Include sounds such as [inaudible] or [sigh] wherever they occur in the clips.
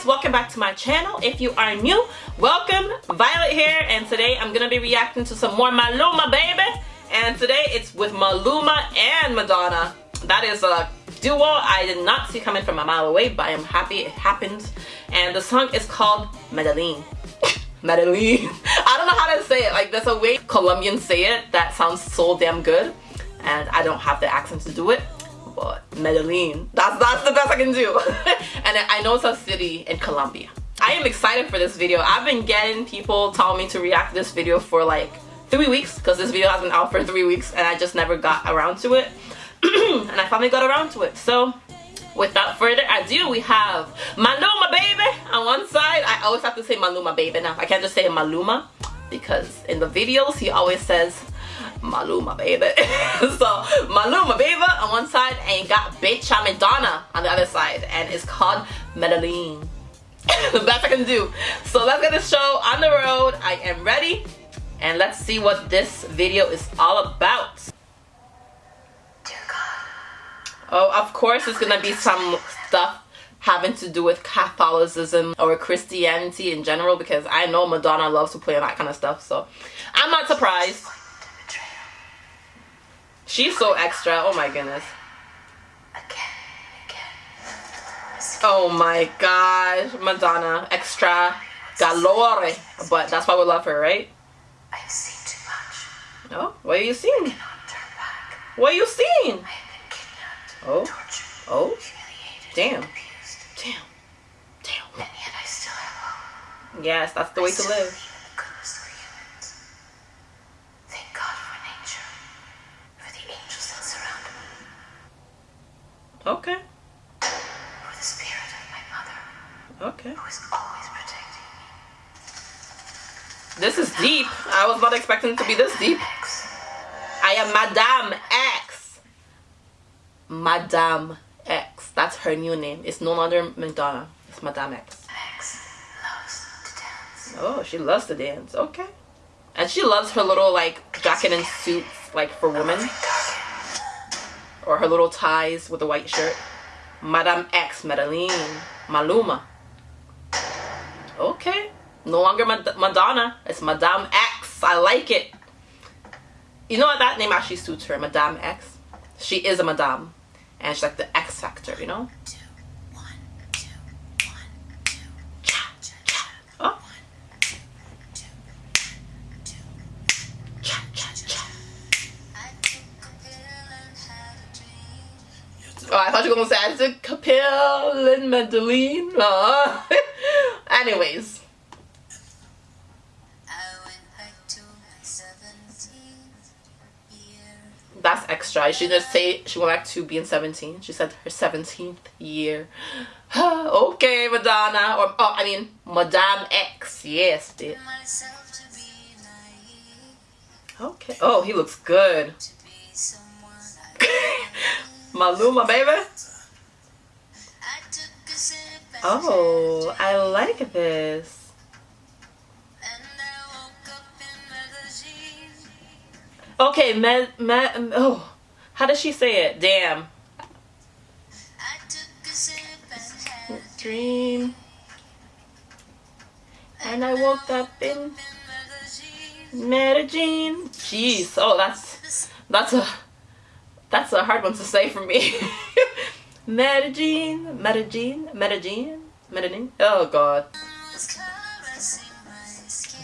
guys welcome back to my channel. If you are new welcome. Violet here and today i'm gonna be reacting to some more maluma baby. And today it's with maluma and madonna. That is a duo i did not see coming from a mile away but i'm happy it happened. And the song is called medellin [laughs] medellin [laughs] i don't know how to say it. Like there's a way colombians say it that sounds so damn good and i don't have the accent to do it but Medellin. That's that's the best I can do. [laughs] and I know it's a city in Colombia. I am excited for this video. I've been getting people telling me to react to this video for like three weeks because this video has been out for three weeks and I just never got around to it. [clears throat] and I finally got around to it. So without further ado, we have Maluma baby on one side. I always have to say Maluma baby now. I can't just say Maluma because in the videos he always says Maluma baby. [laughs] so Maluma baby on one side and you got Bitch Madonna on the other side and it's called Medellin. [laughs] the best I can do. So let's get this show on the road. I am ready and let's see what this video is all about. Oh, of course it's gonna be some stuff having to do with Catholicism or Christianity in general because I know Madonna loves to play on that kind of stuff so I'm not surprised. She's so extra. Oh my goodness. Oh my gosh. Madonna. Extra galore. But that's why we love her, right? I've seen too much. Oh, what are you seeing? What are you seeing? Oh. Oh. Damn. Damn. Damn. And yet I still have hope. Yes, that's the way to live. Okay. The spirit of my mother. Okay. Who is always protecting me. This is deep. I was not expecting it to be this deep. I am Madame X. Madame X. That's her new name. It's no longer Madonna. It's Madame X. X loves to dance. Oh, she loves to dance. Okay. And she loves her little like jacket and suits like for women or her little ties with a white shirt. Madame X, Medellin, Maluma. Okay, no longer Mad Madonna, it's Madame X. I like it. You know what, that name actually suits her, Madame X. She is a Madame, and she's like the X factor, you know? Oh, I thought you were gonna say I said Capel and Medellin. Uh. [laughs] Anyways. That's extra. She didn't say she went back to being 17. She said her 17th year. [sighs] okay, Madonna. Or, oh, I mean, Madame X. Yes, bitch. Okay. Oh, he looks good. [laughs] [laughs] Maluma, baby. Oh, I like this. Okay, me, me, oh, how does she say it? Damn. Dream. And I woke up in Medellin. Jeez, oh, that's, that's a, that's a hard one to say for me. [laughs] Medellin, Medellin, Medellin, Medellin. Oh god.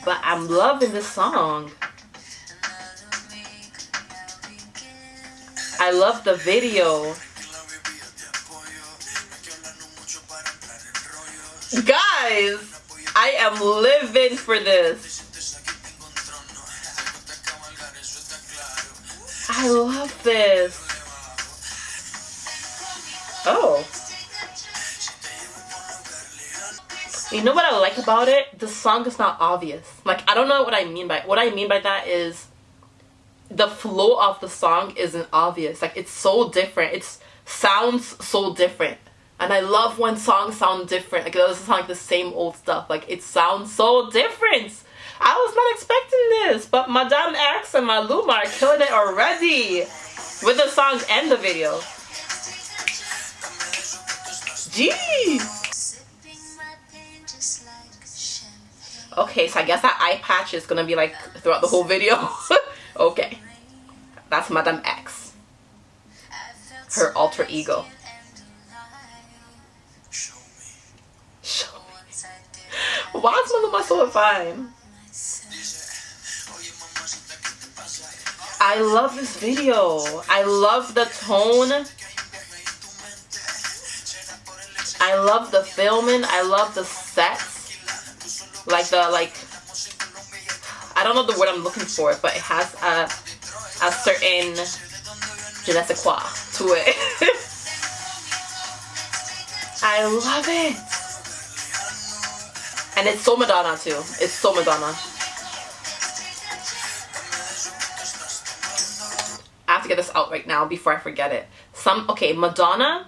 But I'm loving this song. I love the video. Guys, I am living for this. This. Oh. You know what I like about it? The song is not obvious. Like, I don't know what I mean by What I mean by that is the flow of the song isn't obvious. Like, it's so different. It sounds so different. And I love when songs sound different. Like, it doesn't sound like the same old stuff. Like, it sounds so different. I was not expecting this, but Madame X and my Maluma are killing it already with the songs and the video. Jeez. Okay, so I guess that eye patch is gonna be like throughout the whole video. [laughs] okay. That's Madame X. Her alter ego. Show me. [laughs] Why is Maluma so fine? I love this video. I love the tone. I love the filming. I love the sets. Like the like I don't know the word I'm looking for, but it has a a certain je ne sais quoi to it. [laughs] I love it. And it's so Madonna too. It's so Madonna. To get this out right now before I forget it. Some okay, Madonna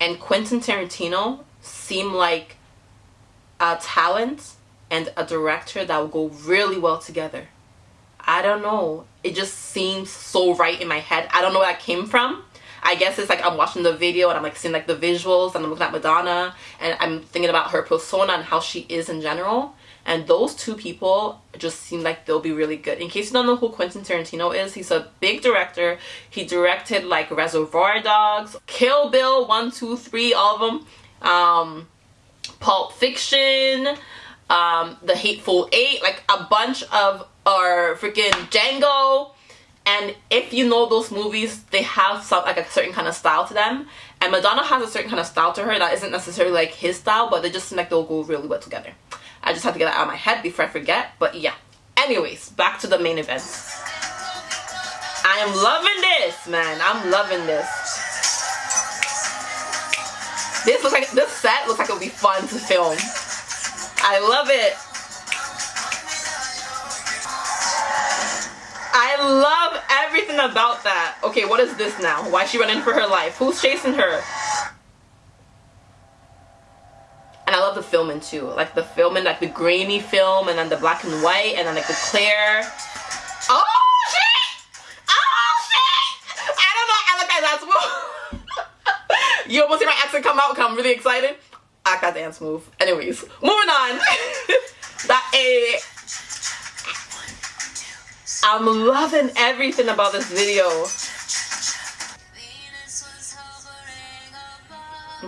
and Quentin Tarantino seem like a talent and a director that will go really well together. I don't know. It just seems so right in my head. I don't know where that came from. I guess it's like I'm watching the video and I'm like seeing like the visuals and I'm looking at Madonna and I'm thinking about her persona and how she is in general. And those two people just seem like they'll be really good. In case you don't know who Quentin Tarantino is, he's a big director. He directed like Reservoir Dogs, Kill Bill, 1, 2, 3, all of them. Um, Pulp Fiction, um, The Hateful Eight, like a bunch of, or freaking Django. And if you know those movies, they have some like a certain kind of style to them. And Madonna has a certain kind of style to her that isn't necessarily like his style, but they just seem like they'll go really well together. I just have to get that out of my head before I forget. But yeah. Anyways, back to the main event. I am loving this, man. I'm loving this. This looks like this set looks like it'll be fun to film. I love it. I love everything about that. Okay, what is this now? Why is she running for her life? Who's chasing her? And I love the too. Like the filming, like the grainy film and then the black and white and then like the clear. Oh shit! Oh shit! I don't know. I like that dance move. [laughs] you almost see my accent come out because I'm really excited. I got dance move. Anyways, moving on. [laughs] that a. I'm loving everything about this video.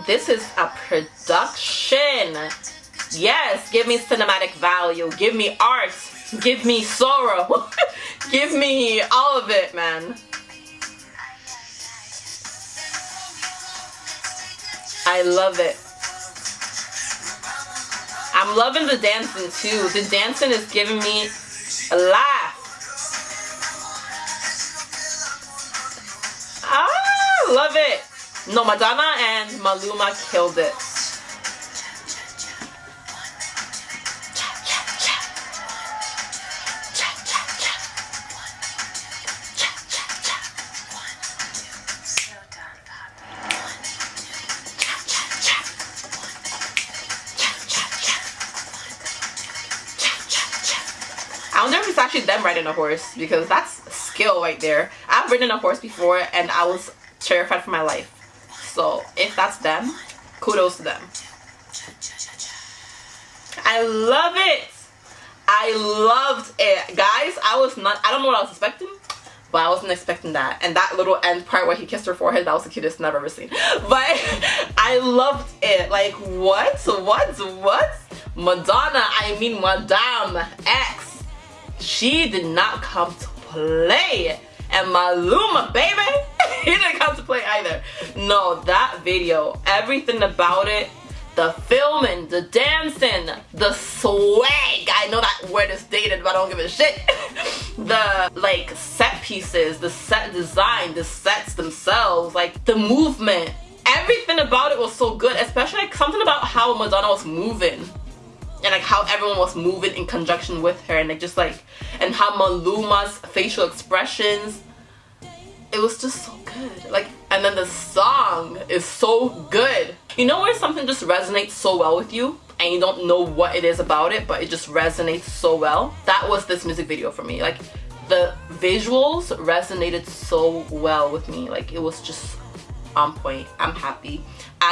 This is a production. Yes, give me cinematic value. Give me art. Give me sorrow. [laughs] give me all of it, man. I love it. I'm loving the dancing too. The dancing is giving me a laugh. Ah, love it. No, Madonna and Maluma killed it. Actually them riding a horse because that's skill right there. I've ridden a horse before and I was terrified for my life. So if that's them, kudos to them. I love it. I loved it. Guys, I was not, I don't know what I was expecting, but I wasn't expecting that. And that little end part where he kissed her forehead, that was the cutest I've ever seen. [laughs] But [laughs] I loved it. Like, what? What? What? Madonna, I mean Madame X. She did not come to play. And Maluma, baby, [laughs] he didn't come to play either. No, that video, everything about it, the filming, the dancing, the swag. I know that word is dated, but I don't give a shit. [laughs] the like set pieces, the set design, the sets themselves, like the movement. Everything about it was so good, especially like something about how Madonna was moving and like how everyone was moving in conjunction with her and like just like and how Maluma's facial expressions it was just so good. Like and then the song is so good. You know where something just resonates so well with you and you don't know what it is about it but it just resonates so well? That was this music video for me. Like the visuals resonated so well with me. Like it was just on point. I'm happy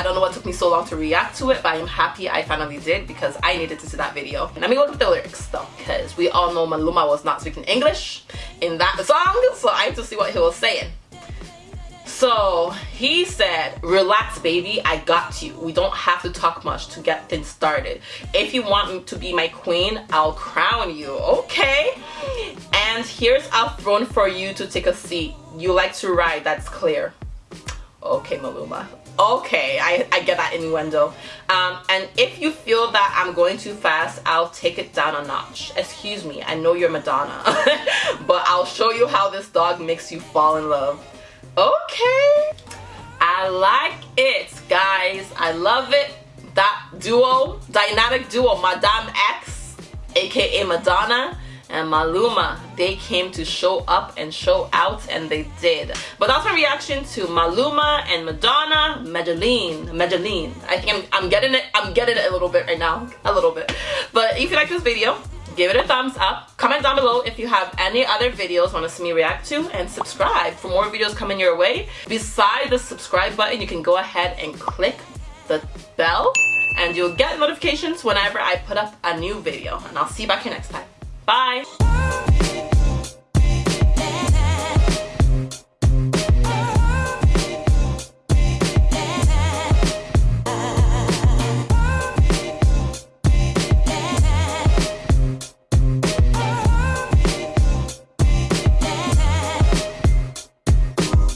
I don't know what took me so long to react to it, but I'm happy I finally did because I needed to see that video. Let me look up the lyrics though, because we all know Maluma was not speaking English in that song, so I have to see what he was saying. So he said, relax baby, I got you. We don't have to talk much to get things started. If you want me to be my queen, I'll crown you, okay? And here's a throne for you to take a seat. You like to ride, that's clear. Okay, Maluma. Okay, I, I get that innuendo. Um, and if you feel that I'm going too fast, I'll take it down a notch. Excuse me, I know you're Madonna. [laughs] but I'll show you how this dog makes you fall in love. Okay. I like it, guys. I love it. That duo, dynamic duo, Madame X, aka Madonna, and Maluma, they came to show up and show out, and they did. But that's my reaction to Maluma and Madonna, Medellin, Medellin. I think I'm, I'm getting it, I'm getting it a little bit right now, a little bit. But if you like this video, give it a thumbs up comment down below if you have any other videos want to see me react to and subscribe for more videos coming your way beside the subscribe button you can go ahead and click the bell and you'll get notifications whenever I put up a new video and I'll see you back here next time Bye!